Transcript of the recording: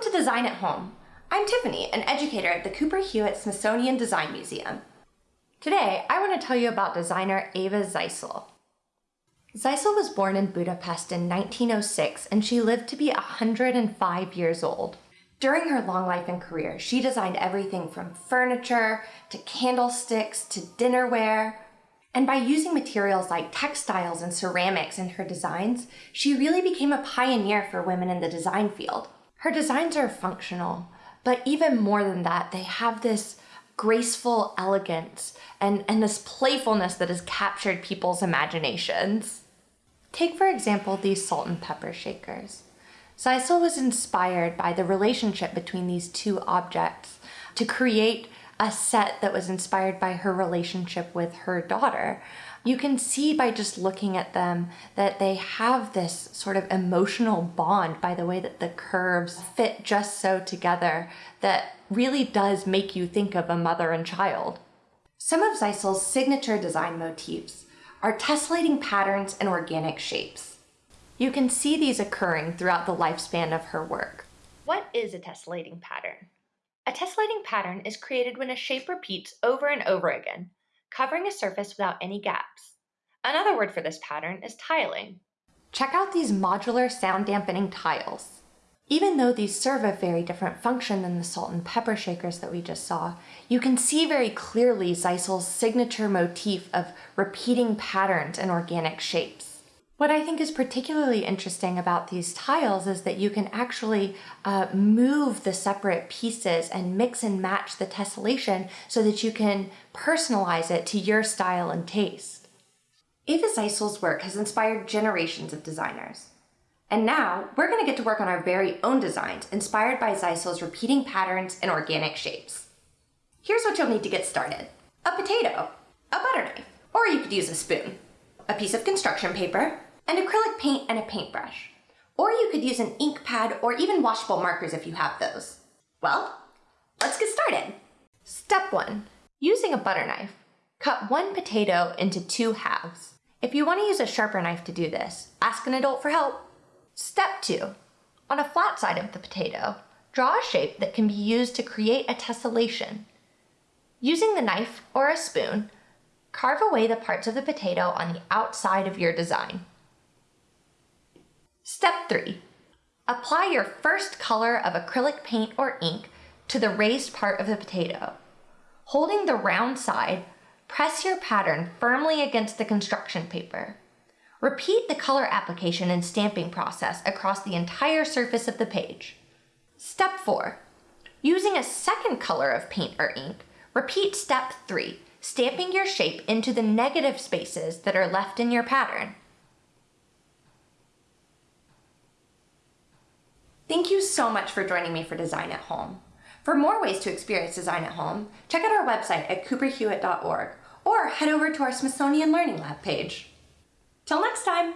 Welcome to Design at Home. I'm Tiffany, an educator at the Cooper Hewitt Smithsonian Design Museum. Today, I want to tell you about designer Eva Zeisel. Zeisel was born in Budapest in 1906 and she lived to be 105 years old. During her long life and career, she designed everything from furniture to candlesticks to dinnerware. And by using materials like textiles and ceramics in her designs, she really became a pioneer for women in the design field. Her designs are functional, but even more than that, they have this graceful elegance and, and this playfulness that has captured people's imaginations. Take, for example, these salt and pepper shakers. Zeisel was inspired by the relationship between these two objects to create a set that was inspired by her relationship with her daughter. You can see by just looking at them that they have this sort of emotional bond by the way that the curves fit just so together that really does make you think of a mother and child. Some of Zeisel's signature design motifs are tessellating patterns and organic shapes. You can see these occurring throughout the lifespan of her work. What is a tessellating pattern? A tessellating pattern is created when a shape repeats over and over again, covering a surface without any gaps. Another word for this pattern is tiling. Check out these modular sound dampening tiles. Even though these serve a very different function than the salt and pepper shakers that we just saw, you can see very clearly Zeisel's signature motif of repeating patterns and organic shapes. What I think is particularly interesting about these tiles is that you can actually uh, move the separate pieces and mix and match the tessellation so that you can personalize it to your style and taste. Eva Zeisel's work has inspired generations of designers. And now we're going to get to work on our very own designs inspired by Zeisel's repeating patterns and organic shapes. Here's what you'll need to get started. A potato, a butter knife, or you could use a spoon, a piece of construction paper, an acrylic paint and a paintbrush. Or you could use an ink pad or even washable markers if you have those. Well, let's get started. Step one, using a butter knife, cut one potato into two halves. If you wanna use a sharper knife to do this, ask an adult for help. Step two, on a flat side of the potato, draw a shape that can be used to create a tessellation. Using the knife or a spoon, carve away the parts of the potato on the outside of your design. 3. Apply your first color of acrylic paint or ink to the raised part of the potato. Holding the round side, press your pattern firmly against the construction paper. Repeat the color application and stamping process across the entire surface of the page. Step 4. Using a second color of paint or ink, repeat step 3, stamping your shape into the negative spaces that are left in your pattern. Thank you so much for joining me for Design at Home. For more ways to experience design at home, check out our website at cooperhewitt.org or head over to our Smithsonian Learning Lab page. Till next time!